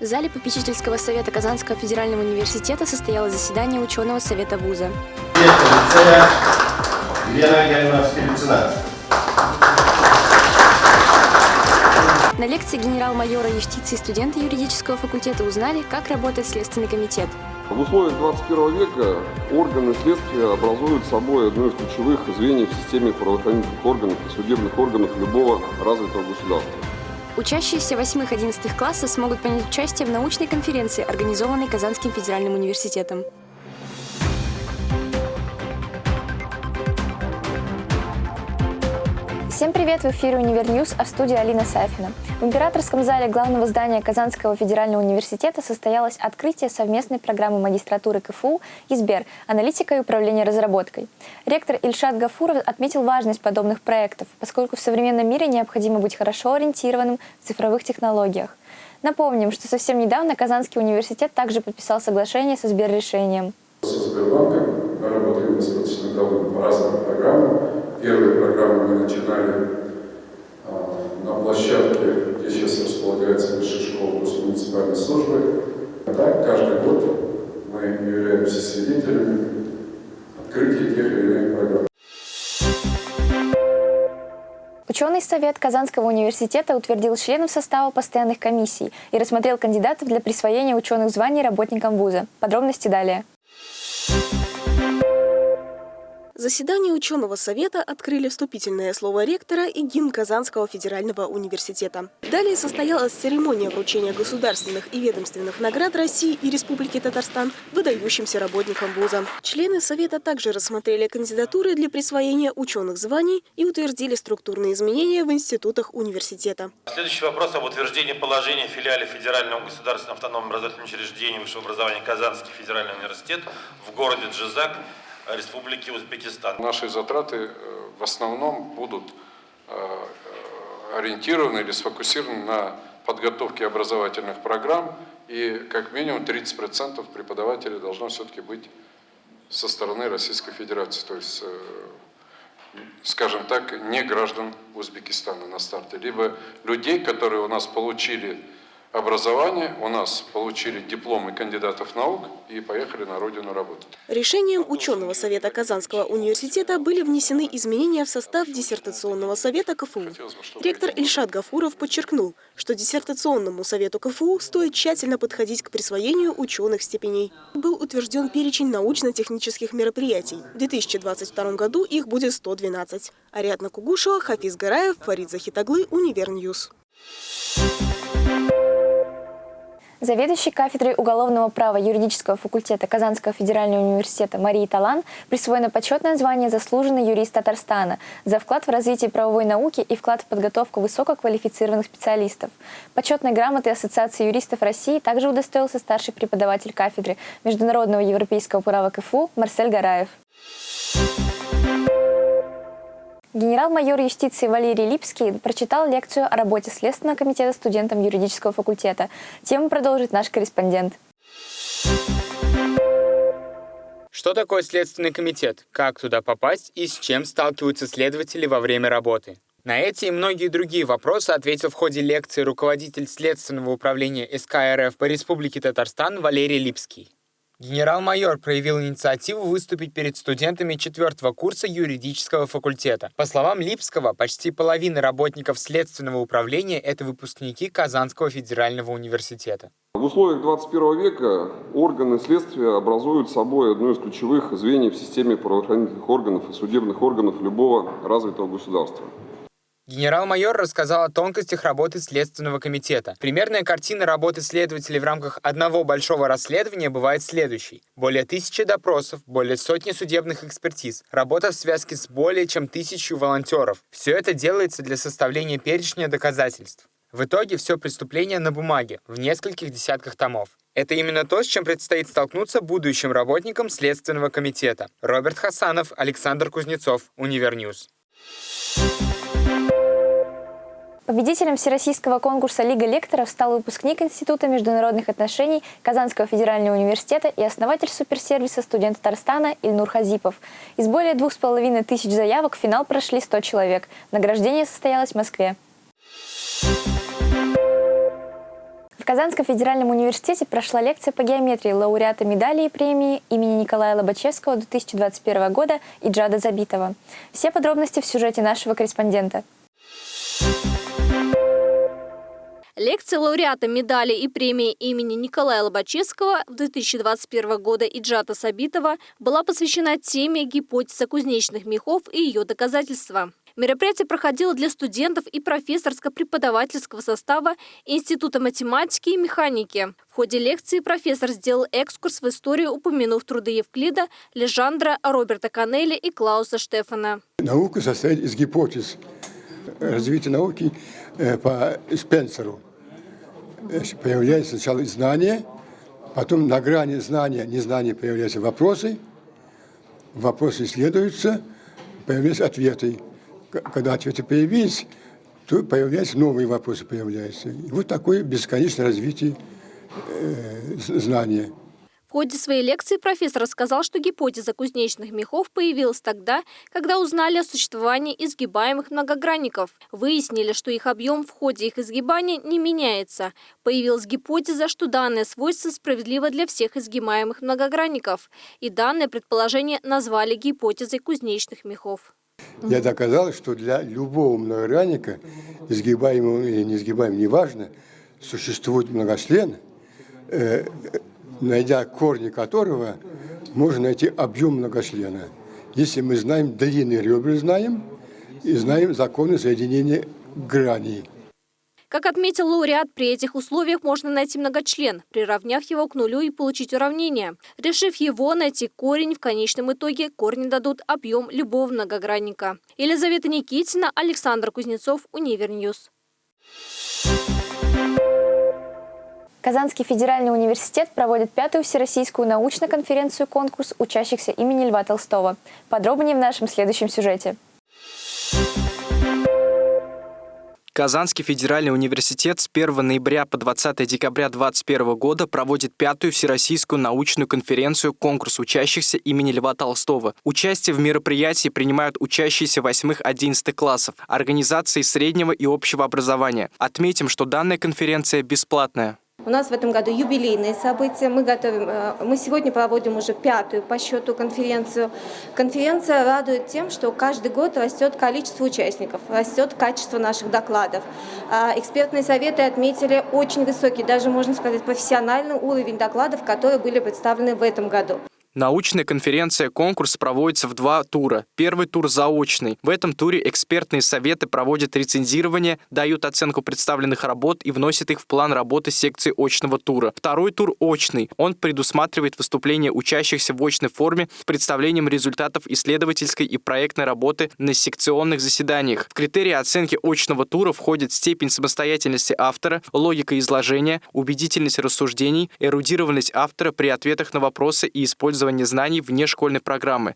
В зале попечительского совета Казанского федерального университета состоялось заседание ученого совета вуза. Лена Скрипцина. На лекции генерал-майора юстиции студенты юридического факультета узнали, как работает Следственный комитет. В условиях 21 века органы следствия образуют собой одно из ключевых звеньев в системе правоохранительных органов и судебных органов любого развитого государства. Учащиеся 8-11 классов смогут принять участие в научной конференции, организованной Казанским федеральным университетом. Всем привет! В эфире «Универньюз», а в студии Алина Сафина. В императорском зале главного здания Казанского федерального университета состоялось открытие совместной программы магистратуры КФУ и СБЕР «Аналитика и управление разработкой». Ректор Ильшат Гафуров отметил важность подобных проектов, поскольку в современном мире необходимо быть хорошо ориентированным в цифровых технологиях. Напомним, что совсем недавно Казанский университет также подписал соглашение со Сберрешением. Со Сбербанком мы работаем достаточно давно по разным программам. Первые программы мы начинали а, на площадке, где сейчас располагается высшая школа муниципальной службы. А так каждый год мы являемся свидетелями открытия тех или иных программ. Ученый совет Казанского университета утвердил членов состава постоянных комиссий и рассмотрел кандидатов для присвоения ученых званий работникам вуза. Подробности далее. Заседание ученого совета открыли вступительное слово ректора и гимн Казанского федерального университета. Далее состоялась церемония вручения государственных и ведомственных наград России и Республики Татарстан выдающимся работникам вуза. Члены совета также рассмотрели кандидатуры для присвоения ученых званий и утвердили структурные изменения в институтах университета. Следующий вопрос об утверждении положения филиале Федерального государственного автономного образовательного учреждения высшего образования Казанский федеральный университет в городе Джизак Республики Узбекистан. Наши затраты э, в основном будут э, э, ориентированы или сфокусированы на подготовке образовательных программ, и как минимум 30% преподавателей должно все-таки быть со стороны Российской Федерации, то есть, скажем так, не граждан Узбекистана на старте, либо людей, которые у нас получили образование, у нас получили дипломы кандидатов наук и поехали на родину работать. Решением ученого совета Казанского университета были внесены изменения в состав диссертационного совета КФУ. Ректор Ильшат Гафуров подчеркнул, что диссертационному совету КФУ стоит тщательно подходить к присвоению ученых степеней. Был утвержден перечень научно-технических мероприятий. В 2022 году их будет 112. Ариадна Кугушева, Хафиз Гараев, Фарид Захитаглы, Универньюз. Заведующей кафедрой уголовного права юридического факультета Казанского федерального университета Марии Талан присвоено почетное звание «Заслуженный юрист Татарстана» за вклад в развитие правовой науки и вклад в подготовку высококвалифицированных специалистов. Почетной грамотой Ассоциации юристов России также удостоился старший преподаватель кафедры международного европейского права КФУ Марсель Гараев. Генерал-майор юстиции Валерий Липский прочитал лекцию о работе Следственного комитета студентам юридического факультета. Тему продолжит наш корреспондент. Что такое Следственный комитет, как туда попасть и с чем сталкиваются следователи во время работы? На эти и многие другие вопросы ответил в ходе лекции руководитель Следственного управления СК РФ по Республике Татарстан Валерий Липский. Генерал-майор проявил инициативу выступить перед студентами четвертого курса юридического факультета. По словам Липского, почти половина работников следственного управления – это выпускники Казанского федерального университета. В условиях 21 века органы следствия образуют собой одно из ключевых звеньев в системе правоохранительных органов и судебных органов любого развитого государства. Генерал-майор рассказал о тонкостях работы Следственного комитета. Примерная картина работы следователей в рамках одного большого расследования бывает следующей. Более тысячи допросов, более сотни судебных экспертиз, работа в связке с более чем тысячу волонтеров. Все это делается для составления перечня доказательств. В итоге все преступление на бумаге, в нескольких десятках томов. Это именно то, с чем предстоит столкнуться будущим работникам Следственного комитета. Роберт Хасанов, Александр Кузнецов, Универньюз. Победителем Всероссийского конкурса «Лига лекторов» стал выпускник Института международных отношений Казанского федерального университета и основатель суперсервиса студент Татарстана Ильнур Хазипов. Из более двух с половиной тысяч заявок в финал прошли 100 человек. Награждение состоялось в Москве. Казанском федеральном университете прошла лекция по геометрии лауреата медали и премии имени Николая Лобачевского 2021 года и Джада Забитова. Все подробности в сюжете нашего корреспондента. Лекция лауреата медали и премии имени Николая Лобачевского 2021 года и Джата Сабитова была посвящена теме гипотеза кузнечных мехов и ее доказательства. Мероприятие проходило для студентов и профессорско-преподавательского состава Института математики и механики. В ходе лекции профессор сделал экскурс в историю, упомянув труды Евклида, Лежандра, Роберта Канелли и Клауса Штефана. Наука состоит из гипотез. Развитие науки э, по Спенсеру. Появляется сначала знание, потом на грани знания, незнания появляются вопросы, вопросы исследуются, появляются ответы когда ответы появились, то появляются новые вопросы появляются. И вот такое бесконечное развитие э, знания. В ходе своей лекции профессор рассказал, что гипотеза кузнечных мехов появилась тогда, когда узнали о существовании изгибаемых многогранников. Выяснили, что их объем в ходе их изгибания не меняется. Появилась гипотеза, что данное свойство справедливо для всех изгибаемых многогранников. И данное предположение назвали гипотезой кузнечных мехов. Я доказал, что для любого многогранника, изгибаемого или неизгибаемого, неважно, существует многочлен, э, найдя корни которого, можно найти объем многочлена. Если мы знаем длины ребер, знаем, и знаем законы соединения граней. Как отметил лауреат, при этих условиях можно найти многочлен, приравняв его к нулю и получить уравнение. Решив его, найти корень, в конечном итоге корни дадут объем любого многогранника. Елизавета Никитина, Александр Кузнецов, Универньюз. Казанский федеральный университет проводит пятую всероссийскую научную конференцию-конкурс учащихся имени Льва Толстого. Подробнее в нашем следующем сюжете. Казанский федеральный университет с 1 ноября по 20 декабря 2021 года проводит пятую всероссийскую научную конференцию «Конкурс учащихся имени Льва Толстого». Участие в мероприятии принимают учащиеся 8-11 классов, организации среднего и общего образования. Отметим, что данная конференция бесплатная. У нас в этом году юбилейные события. Мы, готовим, э, мы сегодня проводим уже пятую по счету конференцию. Конференция радует тем, что каждый год растет количество участников, растет качество наших докладов. А экспертные советы отметили очень высокий, даже можно сказать, профессиональный уровень докладов, которые были представлены в этом году. Научная конференция-конкурс проводится в два тура. Первый тур заочный. В этом туре экспертные советы проводят рецензирование, дают оценку представленных работ и вносят их в план работы секции очного тура. Второй тур очный. Он предусматривает выступление учащихся в очной форме с представлением результатов исследовательской и проектной работы на секционных заседаниях. В критерии оценки очного тура входит степень самостоятельности автора, логика изложения, убедительность рассуждений, эрудированность автора при ответах на вопросы и использование использования знаний вне школьной программы.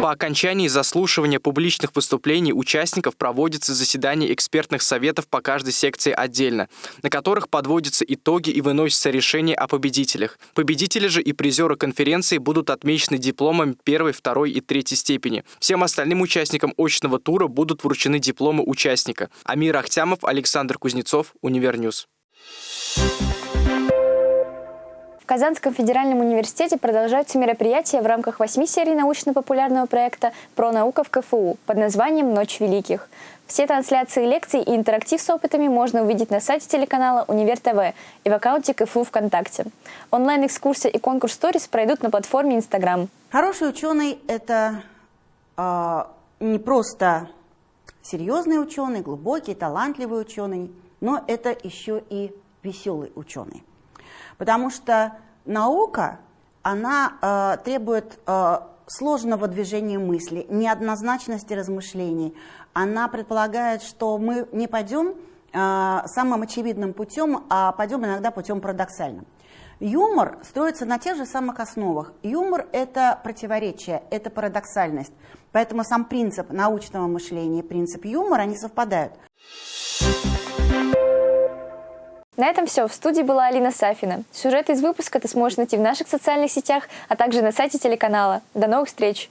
По окончании заслушивания публичных выступлений участников проводится заседание экспертных советов по каждой секции отдельно, на которых подводятся итоги и выносятся решения о победителях. Победители же и призеры конференции будут отмечены дипломами первой, второй и третьей степени. Всем остальным участникам очного тура будут вручены дипломы участника. Амир Ахтямов, Александр Кузнецов, Универньюз. В Казанском федеральном университете продолжаются мероприятия в рамках восьми серий научно-популярного проекта «Про наука в КФУ» под названием «Ночь великих». Все трансляции лекций и интерактив с опытами можно увидеть на сайте телеканала Универ ТВ и в аккаунте КФУ ВКонтакте. Онлайн-экскурсия и конкурс сторис пройдут на платформе Инстаграм. Хороший ученый – это э, не просто серьезный ученый, глубокий, талантливый ученый, но это еще и веселый ученый. Потому что наука, она э, требует э, сложного движения мысли, неоднозначности размышлений. Она предполагает, что мы не пойдем э, самым очевидным путем, а пойдем иногда путем парадоксальным. Юмор строится на тех же самых основах. Юмор – это противоречие, это парадоксальность. Поэтому сам принцип научного мышления и принцип юмора, они совпадают. На этом все. В студии была Алина Сафина. Сюжет из выпуска ты сможешь найти в наших социальных сетях, а также на сайте телеканала. До новых встреч!